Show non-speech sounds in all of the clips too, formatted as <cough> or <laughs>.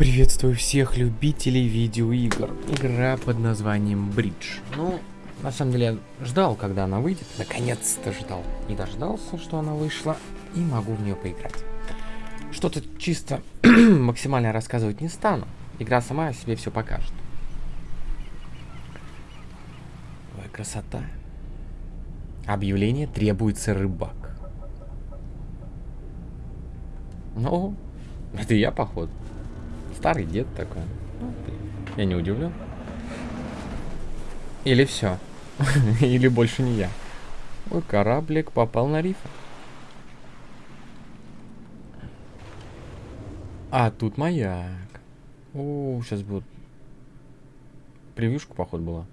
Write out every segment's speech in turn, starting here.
Приветствую всех любителей видеоигр. Игра под названием Бридж. Ну, на самом деле я ждал, когда она выйдет. Наконец-то ждал. И дождался, что она вышла. И могу в нее поиграть. Что-то чисто <clears throat> максимально рассказывать не стану. Игра сама о себе все покажет. Ой, красота. Объявление требуется рыбак. Ну, это я, походу. Старый дед такой. Ну, я не удивлен. Или все. <laughs> Или больше не я. Ой, кораблик попал на риф. А, тут маяк. О, сейчас будет... Превьюшка, походу, была.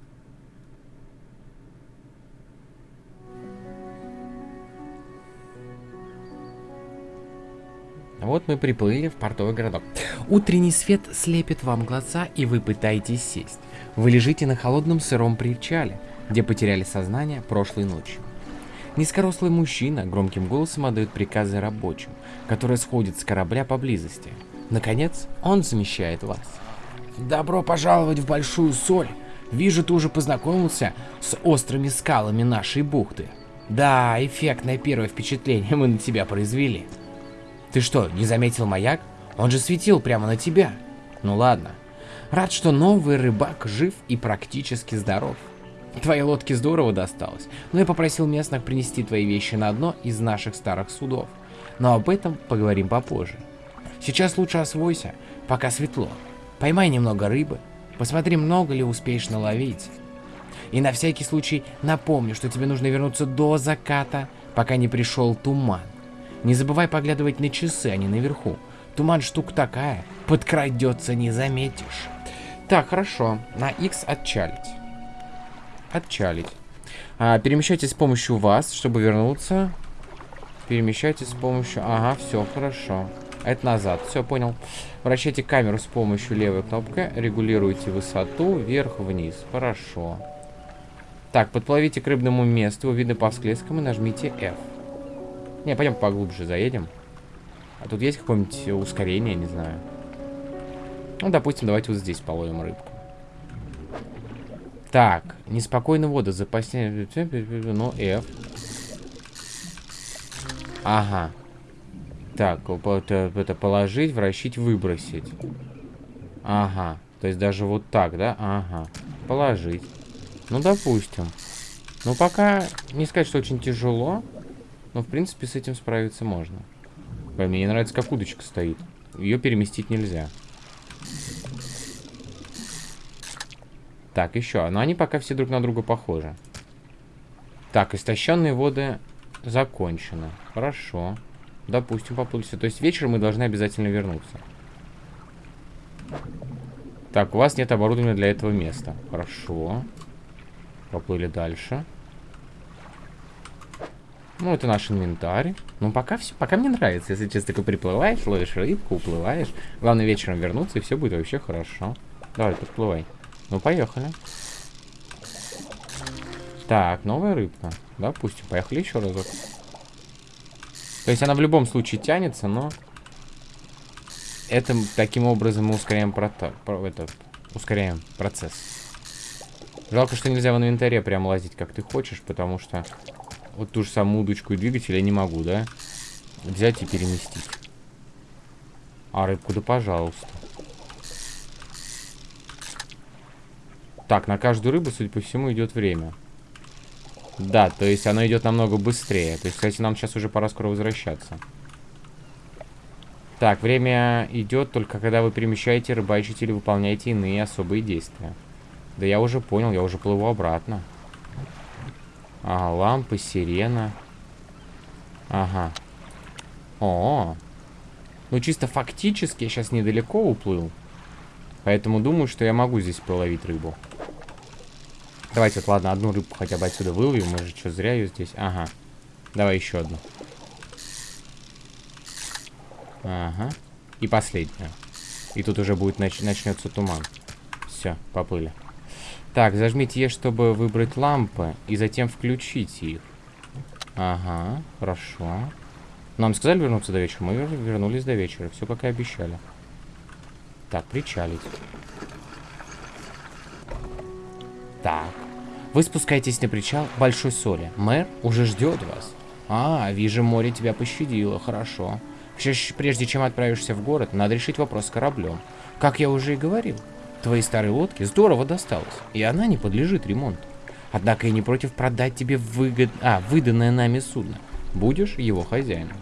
Вот мы приплыли в портовый городок. Утренний свет слепит вам глаза, и вы пытаетесь сесть. Вы лежите на холодном сыром причале, где потеряли сознание прошлой ночью. Низкорослый мужчина громким голосом отдает приказы рабочим, которые сходят с корабля поблизости. Наконец, он замещает вас. Добро пожаловать в Большую Соль. Вижу, ты уже познакомился с острыми скалами нашей бухты. Да, эффектное первое впечатление мы на тебя произвели. Ты что, не заметил маяк? Он же светил прямо на тебя. Ну ладно. Рад, что новый рыбак жив и практически здоров. Твоей лодке здорово досталось, но я попросил местных принести твои вещи на одно из наших старых судов. Но об этом поговорим попозже. Сейчас лучше освойся, пока светло. Поймай немного рыбы, посмотри, много ли успеешь наловить. И на всякий случай напомню, что тебе нужно вернуться до заката, пока не пришел туман. Не забывай поглядывать на часы, а не наверху. Туман штука такая, подкрадется, не заметишь. Так, хорошо. На X отчалить. Отчалить. А, перемещайтесь с помощью вас, чтобы вернуться. Перемещайтесь с помощью... Ага, все, хорошо. Это назад. Все, понял. Вращайте камеру с помощью левой кнопкой. Регулируйте высоту вверх-вниз. Хорошо. Так, подплывите к рыбному месту. Видно по всклескам и нажмите F. Не, пойдем поглубже заедем. А тут есть какое-нибудь ускорение, не знаю. Ну, допустим, давайте вот здесь половим рыбку. Так, неспокойная вода, запасение, ну, F. Ага. Так, это положить, вращить, выбросить. Ага. То есть даже вот так, да? Ага. Положить. Ну, допустим. Ну, пока не сказать, что очень тяжело. Но, в принципе, с этим справиться можно. Мне не нравится, как удочка стоит. Ее переместить нельзя. Так, еще. Но они пока все друг на друга похожи. Так, истощенные воды закончено. Хорошо. Допустим, поплыли То есть вечером мы должны обязательно вернуться. Так, у вас нет оборудования для этого места. Хорошо. Поплыли дальше. Ну, это наш инвентарь. Ну, пока все, пока мне нравится. Если честно, такой приплываешь, ловишь рыбку, уплываешь. Главное вечером вернуться, и все будет вообще хорошо. Давай, подплывай. Ну, поехали. Так, новая рыбка. Допустим, поехали еще разок. То есть она в любом случае тянется, но... Это таким образом мы ускоряем, прото... про... этот... ускоряем процесс. Жалко, что нельзя в инвентаре прям лазить, как ты хочешь, потому что вот ту же самую удочку и двигатель я не могу, да? Взять и переместить. А рыбку да пожалуйста. Так, на каждую рыбу, судя по всему, идет время. Да, то есть оно идет намного быстрее. То есть, кстати, нам сейчас уже пора скоро возвращаться. Так, время идет только когда вы перемещаете, рыбачите или выполняете иные особые действия. Да я уже понял, я уже плыву обратно. Ага, лампы, сирена. Ага. О, -о, -о. Ну, чисто фактически я сейчас недалеко уплыл. Поэтому думаю, что я могу здесь половить рыбу. Давайте вот, ладно, одну рыбку хотя бы отсюда выловим. Мы же что, зря ее здесь? Ага. Давай еще одну. Ага. И последняя. И тут уже будет нач начнется туман. Все, поплыли. Так, зажмите Е, чтобы выбрать лампы, и затем включить их. Ага, хорошо. Нам сказали вернуться до вечера? Мы вернулись до вечера, все как и обещали. Так, причалить. Так. Вы спускаетесь на причал Большой Соли. Мэр уже ждет вас. А, вижу, море тебя пощадило. Хорошо. Прежде чем отправишься в город, надо решить вопрос с кораблем. Как я уже и говорил, твоей старой лодке здорово досталось, и она не подлежит ремонту. Однако я не против продать тебе выгод... а, выданное нами судно. Будешь его хозяином.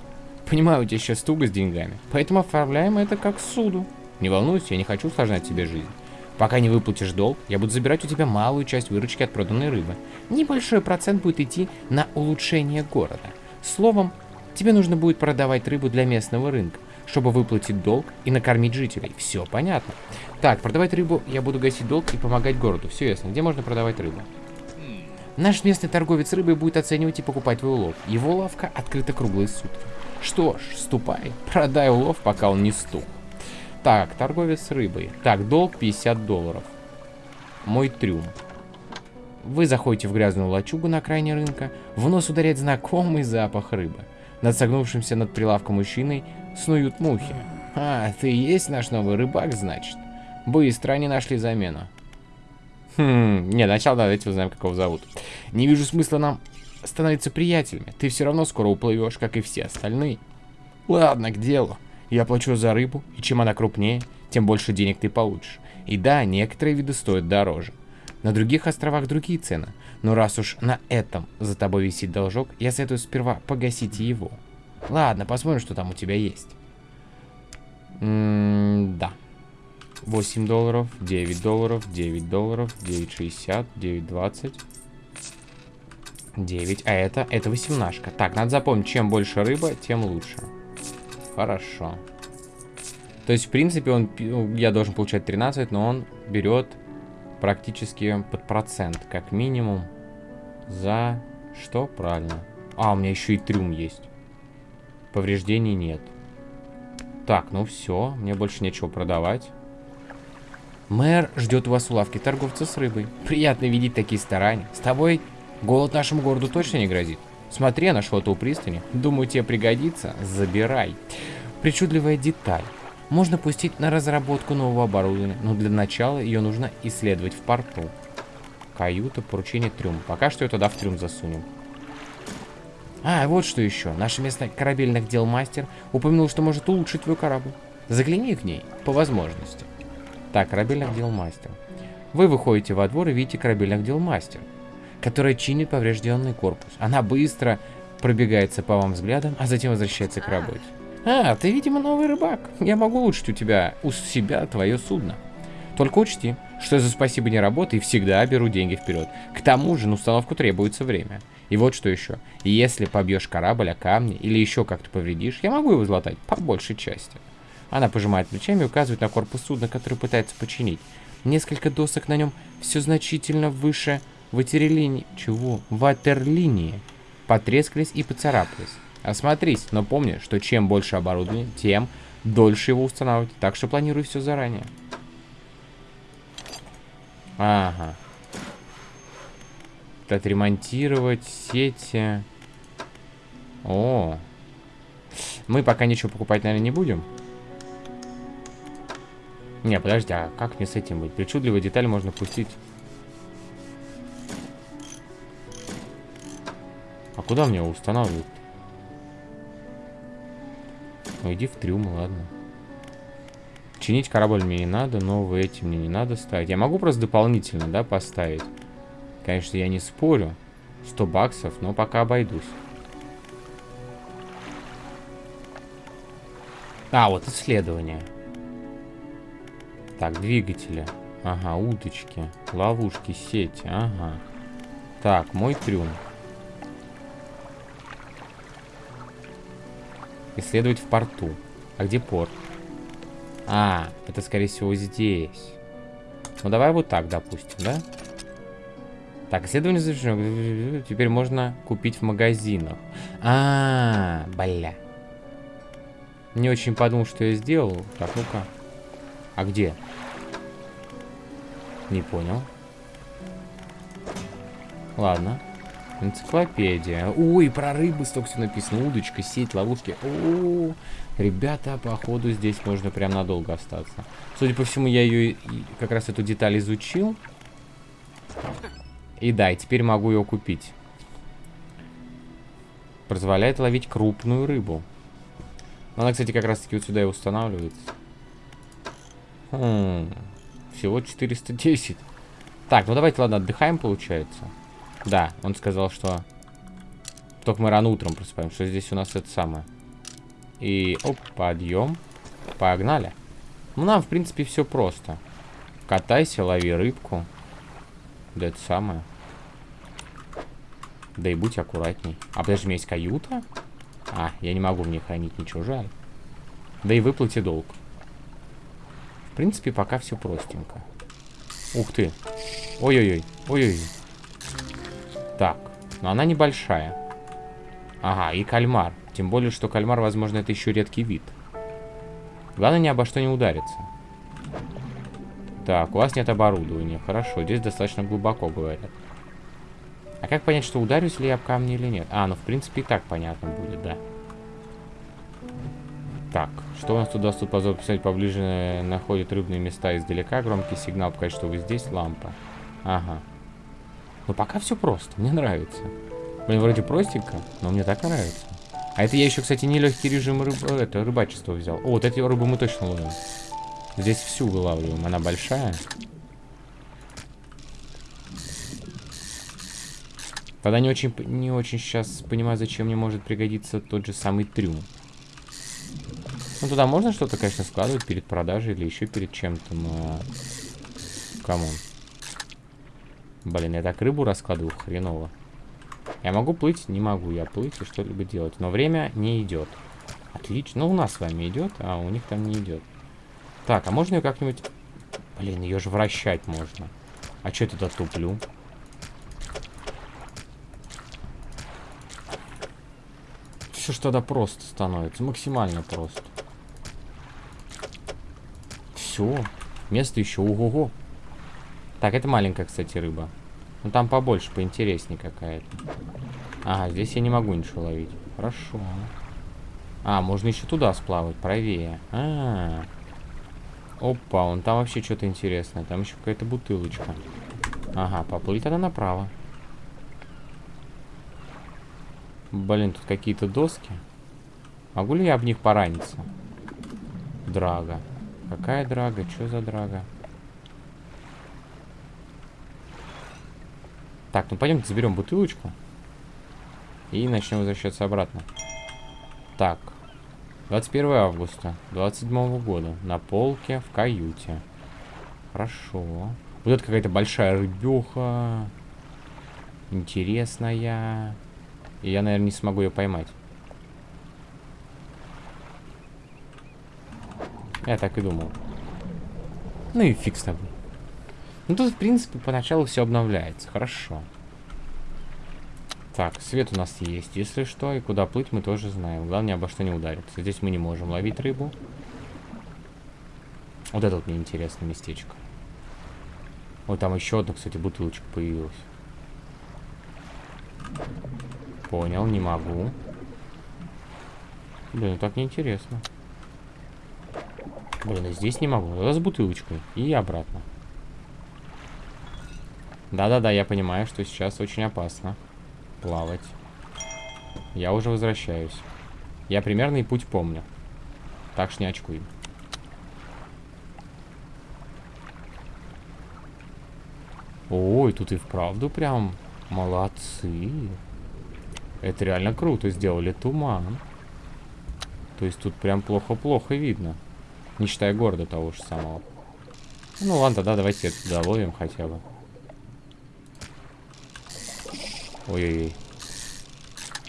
Понимаю, у тебя сейчас туго с деньгами, поэтому оформляем это как суду. Не волнуйся, я не хочу усложнять тебе жизнь. Пока не выплатишь долг, я буду забирать у тебя малую часть выручки от проданной рыбы. Небольшой процент будет идти на улучшение города. Словом, тебе нужно будет продавать рыбу для местного рынка, чтобы выплатить долг и накормить жителей. Все понятно. Так, продавать рыбу я буду гасить долг и помогать городу. Все ясно. Где можно продавать рыбу? Наш местный торговец рыбой будет оценивать и покупать твой улов. Его лавка открыта круглые сутки. Что ж, ступай, продай улов, пока он не стух. Так, торговец рыбой. Так, долг 50 долларов. Мой трюм. Вы заходите в грязную лачугу на окраине рынка. В нос ударяет знакомый запах рыбы. Над согнувшимся над прилавком мужчиной снуют мухи. А, ты и есть наш новый рыбак, значит? Быстро они нашли замену. Хм, не, сначала давайте узнаем, как его зовут. Не вижу смысла нам становиться приятелями. Ты все равно скоро уплывешь, как и все остальные. Ладно, к делу. Я плачу за рыбу, и чем она крупнее, тем больше денег ты получишь. И да, некоторые виды стоят дороже. На других островах другие цены. Но раз уж на этом за тобой висит должок, я советую сперва погасить его. Ладно, посмотрим, что там у тебя есть. М -м да. 8 долларов, 9 долларов, 9 долларов, 9,60, 9,20. 9, а это, это 18. Так, надо запомнить, чем больше рыба, тем лучше. Хорошо. То есть, в принципе, он, ну, я должен получать 13, но он берет практически под процент, как минимум, за что? Правильно. А, у меня еще и трюм есть. Повреждений нет. Так, ну все, мне больше нечего продавать. Мэр ждет вас у лавки торговца с рыбой. Приятно видеть такие старания. С тобой голод нашему городу точно не грозит. Смотри, я нашел это у пристани. Думаю, тебе пригодится. Забирай. Причудливая деталь. Можно пустить на разработку нового оборудования, но для начала ее нужно исследовать в порту. Каюта, поручение, трюм. Пока что ее туда в трюм засунем. А, вот что еще. Наш местный корабельных дел мастер упомянул, что может улучшить твой корабль. Загляни к ней, по возможности. Так, корабельных дел мастер. Вы выходите во двор и видите корабельных дел мастер которая чинит поврежденный корпус. Она быстро пробегается по вам взглядом, а затем возвращается к работе. А, ты, видимо, новый рыбак. Я могу улучшить у тебя, у себя твое судно. Только учти, что за спасибо не работай, всегда беру деньги вперед. К тому же на установку требуется время. И вот что еще. Если побьешь корабль о камни или еще как-то повредишь, я могу его златать по большей части. Она пожимает плечами и указывает на корпус судна, который пытается починить. Несколько досок на нем все значительно выше ватерлинии... Чего? Ватерлинии потрескались и поцарапались. Осмотрись, но помни, что чем больше оборудования, тем дольше его устанавливать. Так что планируй все заранее. Ага. Отремонтировать сети. О. Мы пока ничего покупать, наверное, не будем. Не, подожди, а как мне с этим быть? Причудливые детали можно пустить куда мне устанавливать? Ну иди в трюм, ладно. Чинить корабль мне не надо, новые эти мне не надо ставить. Я могу просто дополнительно, да, поставить. Конечно, я не спорю. 100 баксов, но пока обойдусь. А, вот исследование. Так, двигатели. Ага, удочки, ловушки, сети. Ага. Так, мой трюм. Исследовать в порту. А где порт? А, это скорее всего здесь. Ну давай вот так, допустим, да? Так, исследование завершено. Теперь можно купить в магазинах. А, -а, -а бля. Не очень подумал, что я сделал. Так, ну-ка. А где? Не понял. Ладно. Энциклопедия. Ой, про рыбы столько все написано. Удочка, сеть, ловушки. О, -о, -о. ребята, походу здесь можно прям надолго остаться. Судя по всему, я ее как раз эту деталь изучил. И да, и теперь могу ее купить. Позволяет ловить крупную рыбу. Она, кстати, как раз таки вот сюда и устанавливается. Хм, всего 410. Так, ну давайте, ладно, отдыхаем, получается. Да, он сказал, что... Только мы рано утром просыпаем, что здесь у нас это самое. И, оп, подъем. Погнали. Ну, нам, в принципе, все просто. Катайся, лови рыбку. Да это самое. Да и будь аккуратней. А подожди, у меня есть каюта? А, я не могу в ней хранить ничего, жаль. Да и выплати долг. В принципе, пока все простенько. Ух ты. Ой-ой-ой. Ой-ой-ой. Так, но она небольшая. Ага, и кальмар. Тем более, что кальмар, возможно, это еще редкий вид. Главное, ни обо что не удариться. Так, у вас нет оборудования. Хорошо, здесь достаточно глубоко, говорят. А как понять, что ударюсь ли я об камни или нет? А, ну, в принципе, и так понятно будет, да. Так, что у нас тут позор писать поближе находит рыбные места издалека. Громкий сигнал показать, что вы здесь. Лампа. Ага. Ну, пока все просто. Мне нравится. Блин, вроде простенько, но мне так нравится. А это я еще, кстати, нелегкий режим рыб... Э, это, рыбачества взял. О, вот эти рыбы мы точно ловим. Здесь всю вылавливаем. Она большая. Тогда не очень, не очень сейчас понимаю, зачем мне может пригодиться тот же самый трюм. Ну, туда можно что-то, конечно, складывать перед продажей или еще перед чем-то, но... Come on. Блин, я так рыбу раскладываю хреново. Я могу плыть? Не могу я плыть и что-либо делать. Но время не идет. Отлично. Ну, у нас с вами идет, а у них там не идет. Так, а можно ее как-нибудь... Блин, ее же вращать можно. А что я туда туплю? Все что тогда просто становится. Максимально просто. Все. Место еще. Ого-го. Так, это маленькая, кстати, рыба. Ну, там побольше, поинтереснее какая-то. Ага, здесь я не могу ничего ловить. Хорошо. А, можно еще туда сплавать, правее. А, -а, -а. Опа, он там вообще что-то интересное. Там еще какая-то бутылочка. Ага, поплыть тогда направо. Блин, тут какие-то доски. Могу ли я об них пораниться? Драга. Какая драга? Что за драга? Так, ну пойдемте заберем бутылочку. И начнем возвращаться обратно. Так. 21 августа 27 года. На полке в каюте. Хорошо. Вот это какая-то большая рыбеха. Интересная. И я, наверное, не смогу ее поймать. Я так и думал. Ну и фиг с тобой. Ну тут, в принципе, поначалу все обновляется. Хорошо. Так, свет у нас есть, если что, и куда плыть мы тоже знаем. Главное, обо что не удариться. Здесь мы не можем ловить рыбу. Вот это вот мне интересное местечко. Вот там еще одна, кстати, бутылочка появилась. Понял, не могу. Блин, ну так неинтересно. Блин, здесь не могу. Это с бутылочкой. И обратно. Да-да-да, я понимаю, что сейчас очень опасно плавать. Я уже возвращаюсь. Я примерный путь помню. Так что не очкуй. Ой, тут и вправду прям молодцы. Это реально круто сделали туман. То есть тут прям плохо-плохо видно. Не считая города того же самого. Ну ладно, тогда давайте это доловим хотя бы. Ой-ой-ой.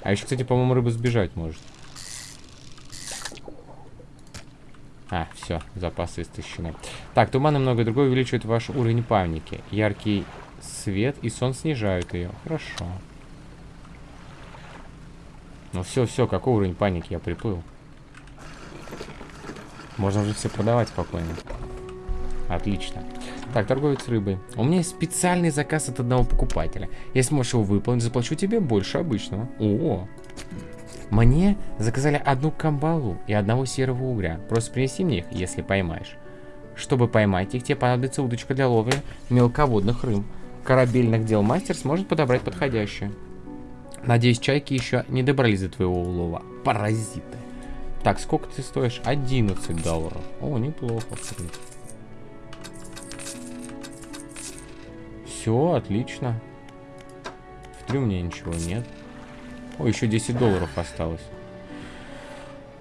А еще, кстати, по-моему, рыба сбежать может. А, все, запасы истощены. Так, туман и многое другое увеличивают ваш уровень паники. Яркий свет и сон снижают ее. Хорошо. Ну все, все, какой уровень паники? Я приплыл. Можно уже все продавать спокойно. Отлично. Так, торговец рыбой. У меня есть специальный заказ от одного покупателя. Если можешь его выполнить, заплачу тебе больше обычного. О, мне заказали одну камбалу и одного серого угря. Просто принеси мне их, если поймаешь. Чтобы поймать их, тебе понадобится удочка для ловли мелководных рыб. Корабельных дел мастер сможет подобрать подходящую. Надеюсь, чайки еще не добрались до твоего улова. Паразиты. Так, сколько ты стоишь? 11 долларов. О, неплохо, в принципе. Все, отлично. В трюмне ничего нет. О, еще 10 долларов осталось.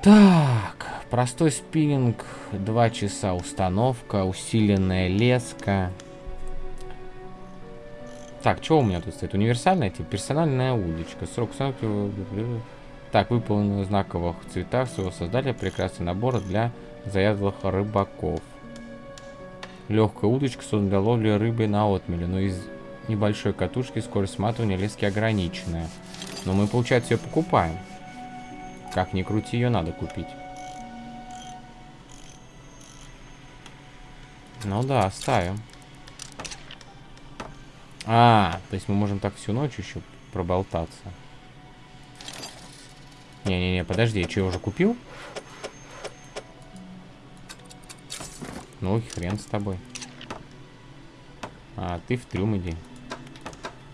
Так, простой спиннинг, 2 часа установка, усиленная леска. Так, что у меня тут стоит? Универсальная, типа персональная удочка. Срок установки... Так, выполнен в знаковых цветах своего создателя прекрасный набор для заядлых рыбаков. Легкая удочка создана для ловли рыбы на отмеле, но из небольшой катушки скорость сматывания лески ограниченная. Но мы, получается, ее покупаем. Как ни крути, ее надо купить. Ну да, ставим. А, то есть мы можем так всю ночь еще проболтаться. Не-не-не, подожди, я что, уже купил? Ну, хрен с тобой. А, ты в трюм иди.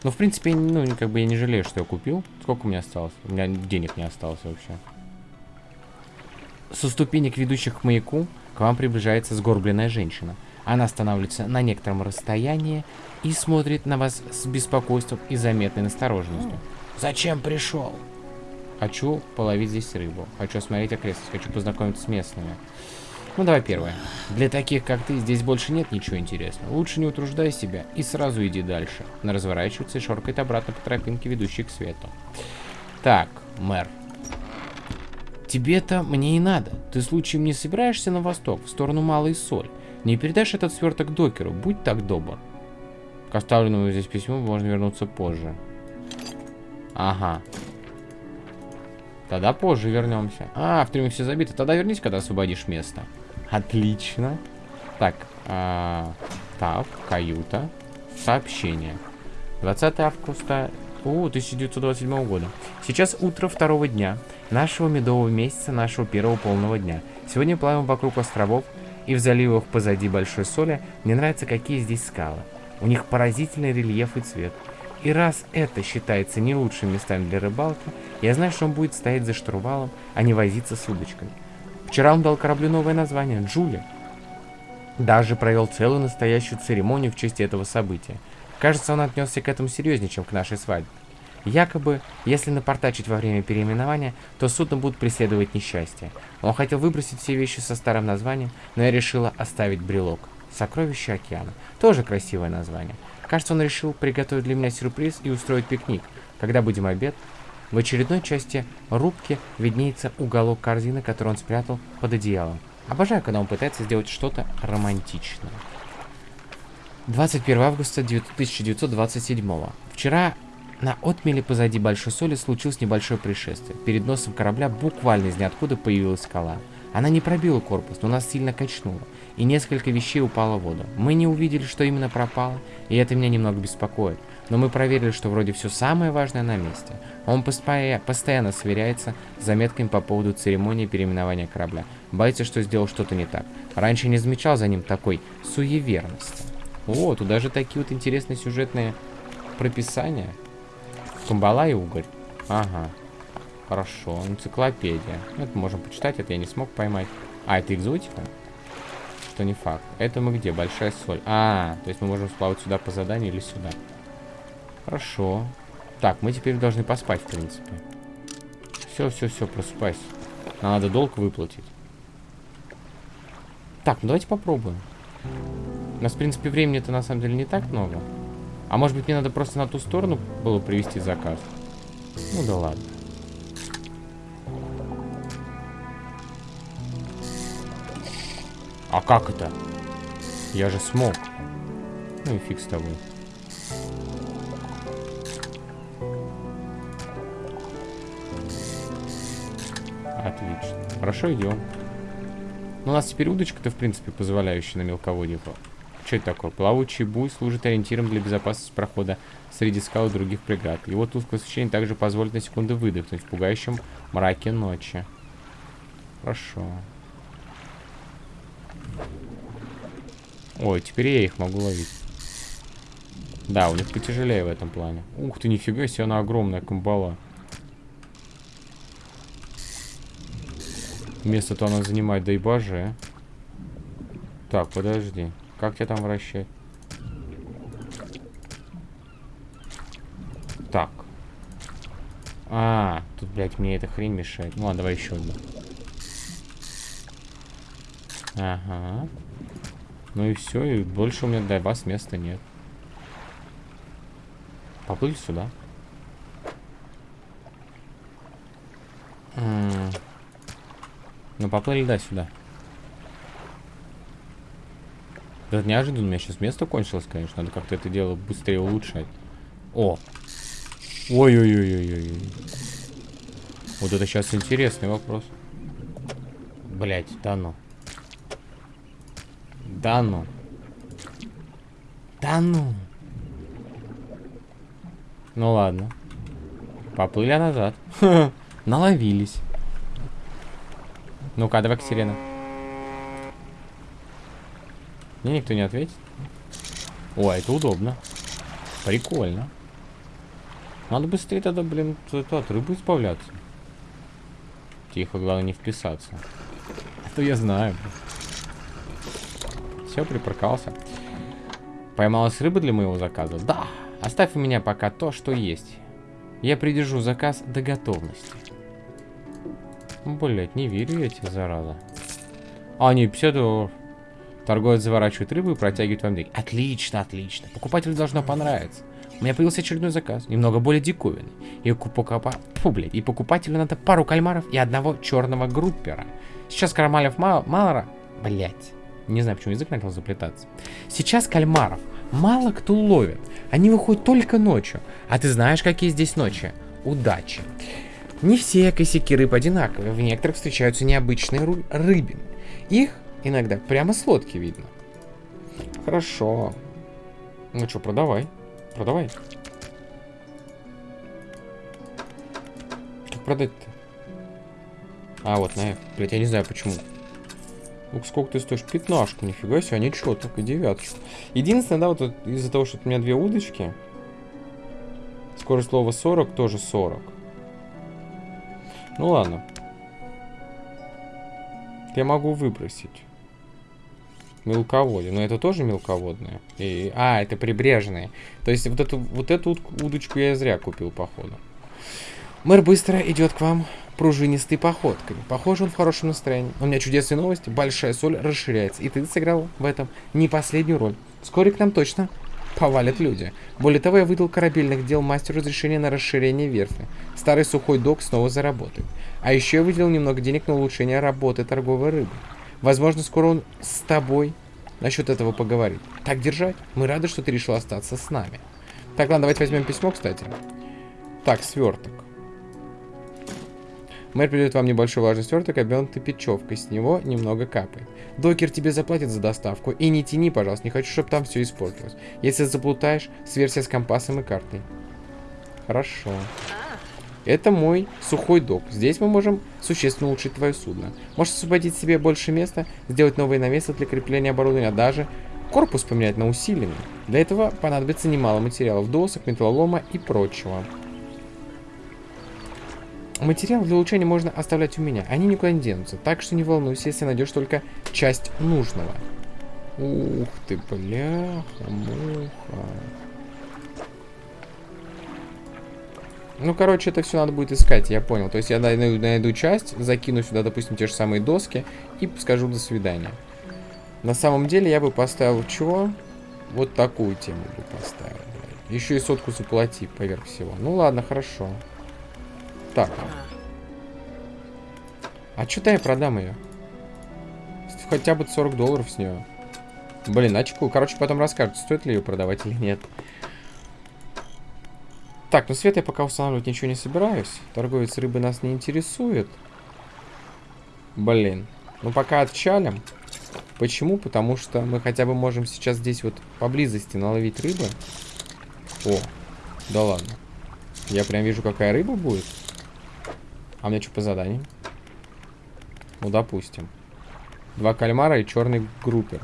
Ну, в принципе, ну, как бы я не жалею, что я купил. Сколько у меня осталось? У меня денег не осталось вообще. Со ступенек, ведущих к маяку, к вам приближается сгорбленная женщина. Она останавливается на некотором расстоянии и смотрит на вас с беспокойством и заметной настороженностью. «Зачем пришел?» «Хочу половить здесь рыбу. Хочу осмотреть окрестность. Хочу познакомиться с местными. Ну, давай первое. Для таких, как ты, здесь больше нет ничего интересного. Лучше не утруждай себя и сразу иди дальше. Она разворачивается и шоркает обратно по тропинке, ведущей к свету. Так, мэр. Тебе-то мне и надо. Ты случаем не собираешься на восток, в сторону Малой Соль? Не передашь этот сверток докеру, будь так добр. К оставленному здесь письму можно вернуться позже. Ага. Тогда позже вернемся. А, в трюме все забито. Тогда вернись, когда освободишь место. Отлично. Так, а, так, каюта, сообщение. 20 августа о, 1927 года. Сейчас утро второго дня, нашего медового месяца, нашего первого полного дня. Сегодня плаваем вокруг островов и в заливах позади Большой Соли. Мне нравятся, какие здесь скалы. У них поразительный рельеф и цвет. И раз это считается не лучшим местами для рыбалки, я знаю, что он будет стоять за штурвалом, а не возиться с удочками. Вчера он дал кораблю новое название – Джули. Даже провел целую настоящую церемонию в честь этого события. Кажется, он отнесся к этому серьезнее, чем к нашей свадьбе. Якобы, если напортачить во время переименования, то судно будут преследовать несчастье. Он хотел выбросить все вещи со старым названием, но я решила оставить брелок. Сокровище океана. Тоже красивое название. Кажется, он решил приготовить для меня сюрприз и устроить пикник. Когда будем обед, в очередной части рубки виднеется уголок корзины, который он спрятал под одеялом. Обожаю, когда он пытается сделать что-то романтичное. 21 августа 1927. Вчера на отмеле позади Большой Соли случилось небольшое происшествие. Перед носом корабля буквально из ниоткуда появилась скала. Она не пробила корпус, но нас сильно качнула, и несколько вещей упало в воду. Мы не увидели, что именно пропало, и это меня немного беспокоит но мы проверили, что вроде все самое важное на месте. Он постоянно сверяется с заметками по поводу церемонии переименования корабля. Боится, что сделал что-то не так. Раньше не замечал за ним такой суеверности. О, тут даже такие вот интересные сюжетные прописания. Камбала и угорь. Ага. Хорошо, энциклопедия. Это можем почитать, это я не смог поймать. А, это экзотика? Что не факт. Это мы где? Большая соль. А, то есть мы можем сплавать сюда по заданию или сюда. Хорошо. Так, мы теперь должны поспать, в принципе. Все, все, все, просыпайся. Надо долг выплатить. Так, ну давайте попробуем. У нас, в принципе, времени-то на самом деле не так много. А может быть, мне надо просто на ту сторону было привести заказ? Ну да ладно. А как это? Я же смог. Ну и фиг с тобой. Отлично. Хорошо, идем. Ну, у нас теперь удочка-то, в принципе, позволяющая на мелководье Что это такое? Плавучий буй служит ориентиром для безопасности прохода среди скал и других преград. Его тусклое освещение также позволит на секунду выдохнуть в пугающем мраке ночи. Хорошо. Ой, теперь я их могу ловить. Да, у них потяжелее в этом плане. Ух ты, нифига себе, она огромная камбала. Место-то она занимает, да и боже. Так, подожди. Как тебя там вращать? Так. А, тут, блядь, мне эта хрень мешает. Ну ладно, давай еще одну. Ага. Ну и все, и больше у меня для вас места нет. Поплыли сюда. Ну, поплыли, да, сюда. Это неожиданно, у меня сейчас место кончилось, конечно. Надо как-то это дело быстрее улучшать. О! Ой-ой-ой-ой-ой. Вот это сейчас интересный вопрос. Блять, да ну. Да ну. Да ну. Ну ладно. Поплыли назад. <laughs> Наловились. Ну-ка, давай к сирена. Мне никто не ответит. О, это удобно. Прикольно. Надо быстрее тогда, блин, от рыбы избавляться. Тихо, главное не вписаться. Это я знаю. Все, припаркался. Поймалась рыба для моего заказа? Да. Оставь у меня пока то, что есть. Я придержу заказ до готовности. Блять, не верю я тебе, зараза. А, не, 50 долларов. Торговец заворачивает рыбу и протягивает вам деньги. Отлично, отлично. Покупателю должно понравиться. У меня появился очередной заказ, немного более диковинный. И, покупа... Фу, блядь, и покупателю надо пару кальмаров и одного черного группера. Сейчас кальмаров мало... мало... Блядь. Не знаю, почему язык начал заплетаться. Сейчас кальмаров мало кто ловит. Они выходят только ночью. А ты знаешь, какие здесь ночи? Удачи. Не все косяки рыб одинаковые. В некоторых встречаются необычные рыбины. Их иногда прямо с лодки видно. Хорошо. Ну что, продавай. Продавай. Как продать-то? А, вот на F. Блять, я не знаю почему. Ну, сколько ты стоишь? Пятнашку, нифига себе, а ничего, только девяточку. Единственное, да, вот из-за того, что у меня две удочки, скорость слова 40 тоже 40. Ну ладно. Я могу выбросить. Мелководье. Но это тоже мелководное. И... А, это прибрежные. То есть вот эту, вот эту удочку я зря купил, походу. Мэр быстро идет к вам пружинистой походкой. Похоже, он в хорошем настроении. У меня чудесные новости. Большая соль расширяется. И ты сыграл в этом не последнюю роль. Вскоре к нам точно повалят люди. Более того, я выдал корабельных дел мастеру разрешение на расширение верфи. Старый сухой док снова заработает. А еще я выделил немного денег на улучшение работы торговой рыбы. Возможно, скоро он с тобой насчет этого поговорит. Так держать. Мы рады, что ты решил остаться с нами. Так, ладно, давайте возьмем письмо, кстати. Так, сверток. Мэр придет вам небольшой влажный сверток, обернутый печевкой. С него немного капает. Докер тебе заплатит за доставку. И не тяни, пожалуйста, не хочу, чтобы там все испортилось. Если заплутаешь, сверься с компасом и картой. Хорошо. Это мой сухой док. Здесь мы можем существенно улучшить твое судно. Можешь освободить себе больше места, сделать новые навесы для крепления оборудования, а даже корпус поменять на усиленный. Для этого понадобится немало материалов, досок, металлолома и прочего. Материал для улучшения можно оставлять у меня, они никуда не денутся, так что не волнуйся, если найдешь только часть нужного. Ух ты, бляха-муха. Ну, короче, это все надо будет искать, я понял. То есть я найду, найду часть, закину сюда, допустим, те же самые доски и скажу до свидания. На самом деле я бы поставил чего? Вот такую тему бы поставил. Еще и сотку заплати поверх всего. Ну ладно, хорошо. Так. А что-то я продам ее. Хотя бы 40 долларов с нее. Блин, очку. Короче, потом расскажут, стоит ли ее продавать или нет. Так, ну свет я пока устанавливать ничего не собираюсь. Торговец рыбы нас не интересует. Блин. Ну пока отчалим. Почему? Потому что мы хотя бы можем сейчас здесь вот поблизости наловить рыбы. О, да ладно. Я прям вижу, какая рыба будет. А мне что по заданию? Ну, допустим. Два кальмара и черный группер.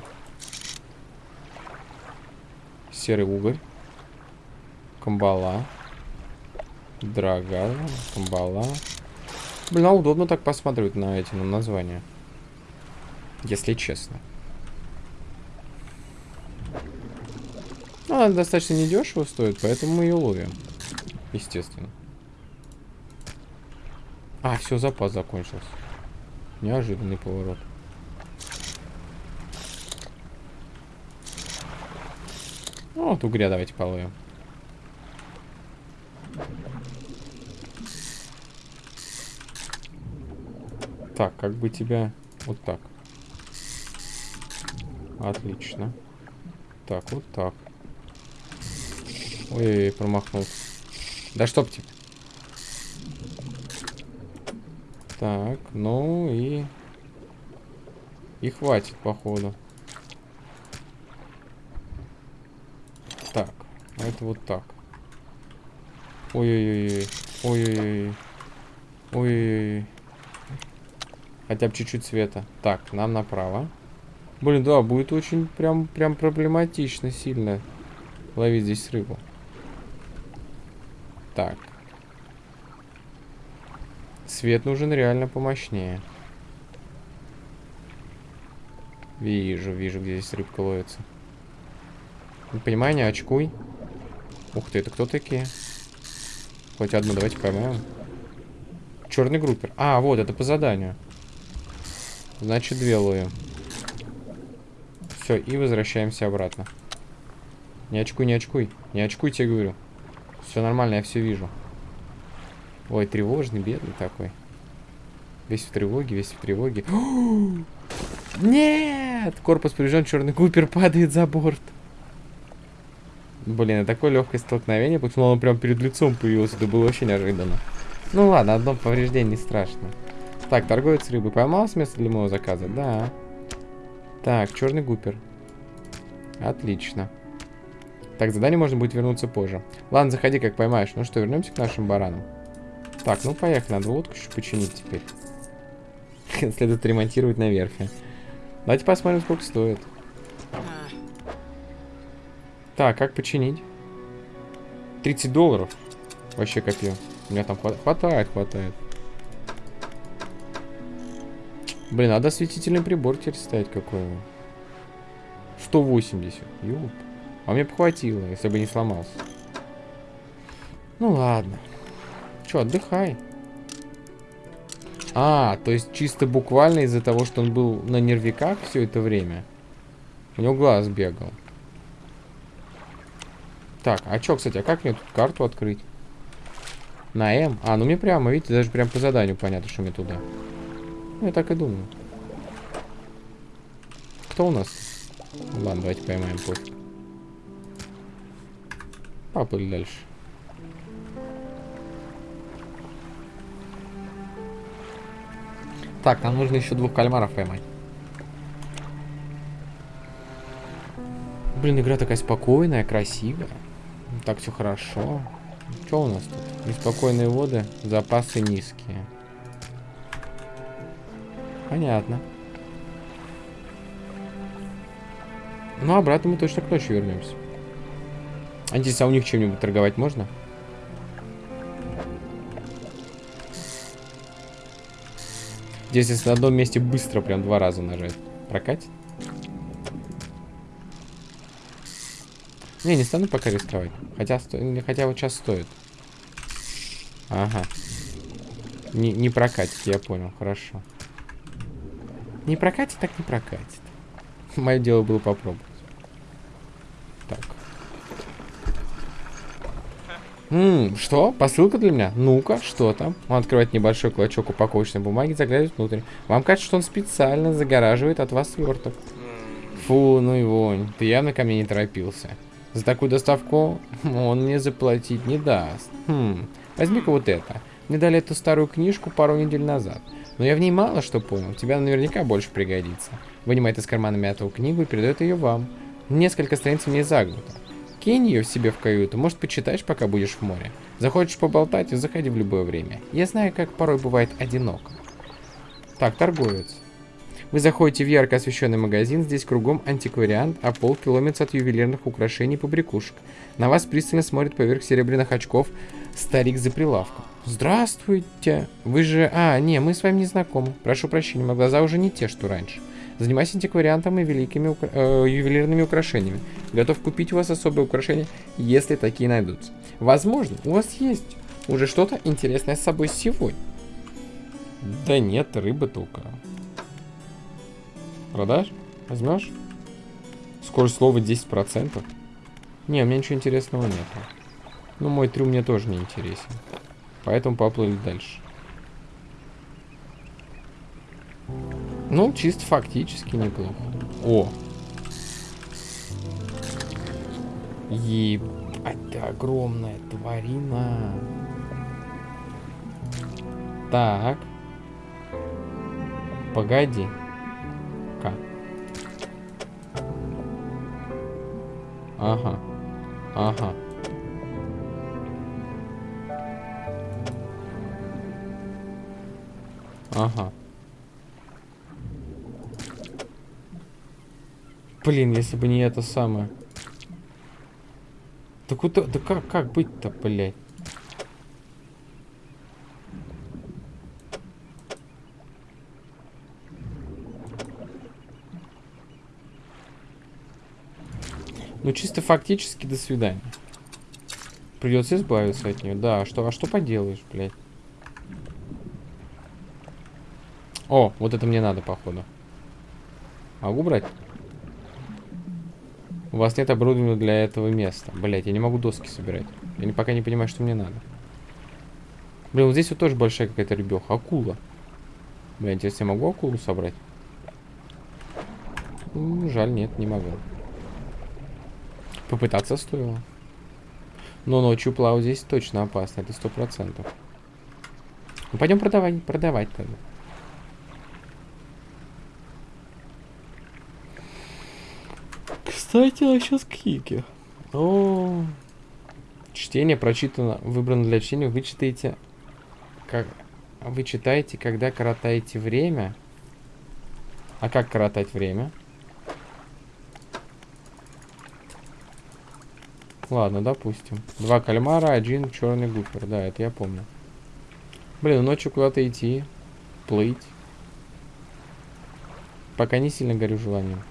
Серый уголь. Камбала. Драга. Камбала. Блин, а удобно так посмотреть на эти на названия. Если честно. Ну, она достаточно недешево стоит, поэтому мы ее ловим. Естественно. А, все, запас закончился. Неожиданный поворот. Ну, вот угря давайте половим. Так, как бы тебя... Вот так. Отлично. Так, вот так. Ой, промахнулся. Да чтоб тебе. Так, ну и... И хватит, походу. Так, это вот так. Ой-ой-ой. Ой-ой-ой. Ой-ой-ой. Хотя бы чуть-чуть света. Так, нам направо. Блин, да, будет очень прям, прям проблематично сильно ловить здесь рыбу. Так. Свет нужен реально помощнее. Вижу, вижу, где здесь рыбка ловится. Не понимаю, не очкуй. Ух ты, это кто такие? Хоть одну давайте поймаем. Черный группер. А, вот, это по заданию. Значит, две ловим. Все, и возвращаемся обратно. Не очкуй, не очкуй. Не очкуй, тебе говорю. Все нормально, я все вижу. Ой, тревожный, бедный такой. Весь в тревоге, весь в тревоге. <gasps> Нет! Корпус поврежден, черный купер падает за борт. Блин, такое легкое столкновение, потому что он прям перед лицом появился. Это было вообще неожиданно. Ну ладно, одно повреждение не страшно. Так, торговец рыбы поймал с места для моего заказа? Да. Так, черный гупер. Отлично. Так, задание можно будет вернуться позже. Ладно, заходи, как поймаешь. Ну что, вернемся к нашим баранам. Так, ну поехали. Надо лодку еще починить теперь. <laughs> Следует ремонтировать на верфи. Давайте посмотрим, сколько стоит. Так, как починить? 30 долларов. Вообще копил. У меня там хват... хватает, хватает. Блин, надо осветительный прибор теперь ставить какой 180. Ёп. А мне похватило, если бы не сломался. Ну ладно. Че, отдыхай. А, то есть чисто буквально из-за того, что он был на нервиках все это время. У него глаз бегал. Так, а чё, кстати, а как мне тут карту открыть? На М? А, ну мне прямо, видите, даже прям по заданию понятно, что мне туда. Ну, я так и думаю. Кто у нас? Ладно, давайте поймаем пофиг. Поплыли дальше. Так, нам нужно еще двух кальмаров поймать. Блин, игра такая спокойная, красивая. Так все хорошо. Что у нас тут? Неспокойные воды, запасы низкие. Понятно. Ну, обратно мы точно к ночи вернемся. Антис, а у них чем-нибудь торговать можно? Здесь, если на одном месте быстро, прям два раза нажать. Прокатит? Не, не стану пока рисковать. Хотя, сто... хотя вот сейчас стоит. Ага. Не, не прокатит, я понял, хорошо. Не прокатит, так не прокатит. <laughs> Мое дело было попробовать. Так. Ммм, что? Посылка для меня? Ну-ка, что там? Он открывает небольшой клочок упаковочной бумаги, заглядывает внутрь. Вам кажется, что он специально загораживает от вас сверток. Фу, ну и вонь. Ты явно ко мне не торопился. За такую доставку он мне заплатить не даст. Хм, возьми-ка вот это. Мне дали эту старую книжку пару недель назад. Но я в ней мало что понял. Тебя наверняка больше пригодится. Вынимает из кармана мятую книгу и передает ее вам. Несколько страниц в ней загнуто. Кинь ее себе в каюту, может почитаешь, пока будешь в море. Захочешь поболтать, заходи в любое время. Я знаю, как порой бывает одиноко. Так, торговец. Вы заходите в ярко освещенный магазин, здесь кругом антиквариант, а пол километра от ювелирных украшений и побрякушек. На вас пристально смотрит поверх серебряных очков старик за прилавком. Здравствуйте. Вы же... А, не, мы с вами не знакомы. Прошу прощения, мои глаза уже не те, что раньше. Занимаюсь антиквариантом и великими укра... э, ювелирными украшениями. Готов купить у вас особые украшения, если такие найдутся. Возможно, у вас есть уже что-то интересное с собой сегодня. Да нет, рыба только. Продашь? Возьмешь? Скорость слова 10%. Не, у меня ничего интересного нету. Ну, мой трюм мне тоже не интересен. Поэтому поплыли дальше. Ну, чисто фактически неплохо. О! Ебать, ты огромная тварина. Так. Погоди. Ка. Ага. Ага. Ага. Блин, если бы не это самое. Да куда, да как, как быть-то, блядь? Ну, чисто фактически до свидания. Придется избавиться от нее. Да, а что, а что поделаешь, блядь? О, вот это мне надо, походу. Могу брать? У вас нет оборудования для этого места. Блять, я не могу доски собирать. Я не, пока не понимаю, что мне надо. Блин, вот здесь вот тоже большая какая-то ребеха. Акула. Блин, интересно, я могу акулу собрать? Ну, жаль, нет, не могу. Попытаться стоило. Но ночью плавать здесь точно опасно, это сто процентов. Ну, пойдем продавать, продавать тогда. Кстати, насчет книги. О, чтение прочитано, выбрано для чтения. Вы читаете, как вы читаете, когда коротаете время. А как коротать время? Ладно, допустим. Два кальмара, один черный гуфер. Да, это я помню. Блин, ночью куда-то идти, плыть. Пока не сильно горю желанием.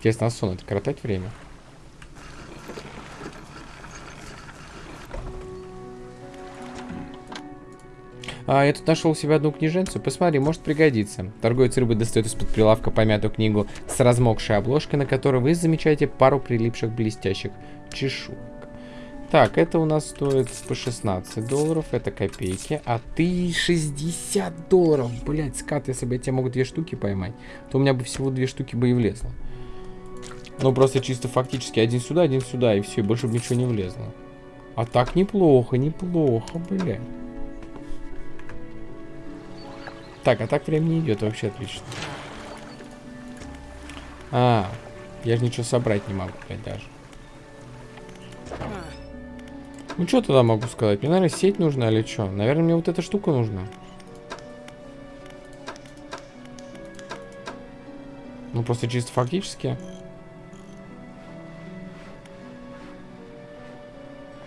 Интересно, а сон это коротать время? А, я тут нашел себе одну книженцу. Посмотри, может пригодится. Торговец рыбы достает из-под прилавка помятую книгу с размокшей обложкой, на которой вы замечаете пару прилипших блестящих чешуек. Так, это у нас стоит по 16 долларов, это копейки, а ты 60 долларов. Блять, скат, если бы я тебе мог две штуки поймать, то у меня бы всего две штуки бы и влезло. Ну, просто чисто фактически один сюда, один сюда, и все, больше ничего не влезло. А так неплохо, неплохо, блядь. Так, а так время не идет, вообще отлично. А, я же ничего собрать не могу, блядь, даже. Ну, что тогда могу сказать? Мне, наверное, сеть нужна или что? Наверное, мне вот эта штука нужна. Ну, просто чисто фактически.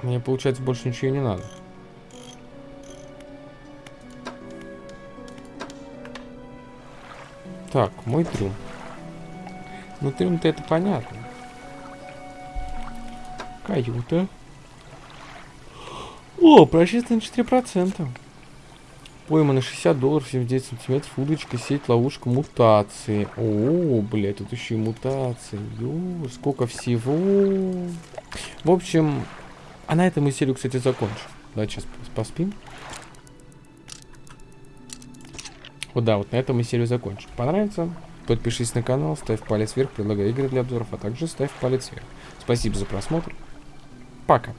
Мне, получается, больше ничего не надо. Так, мой трюм. Ну, трюм-то это понятно. Каюта. О, прочистано 4%. Пойма на 60 долларов, 79 сантиметров, удочка, сеть, ловушка, мутации. О, блядь, тут еще и мутации. Ё, сколько всего. В общем, а на этом мы серию, кстати, закончим. Давайте сейчас поспим. Вот да, вот на этом мы серию закончим. Понравится? Подпишись на канал, ставь палец вверх, предлагай игры для обзоров, а также ставь палец вверх. Спасибо за просмотр. Пока.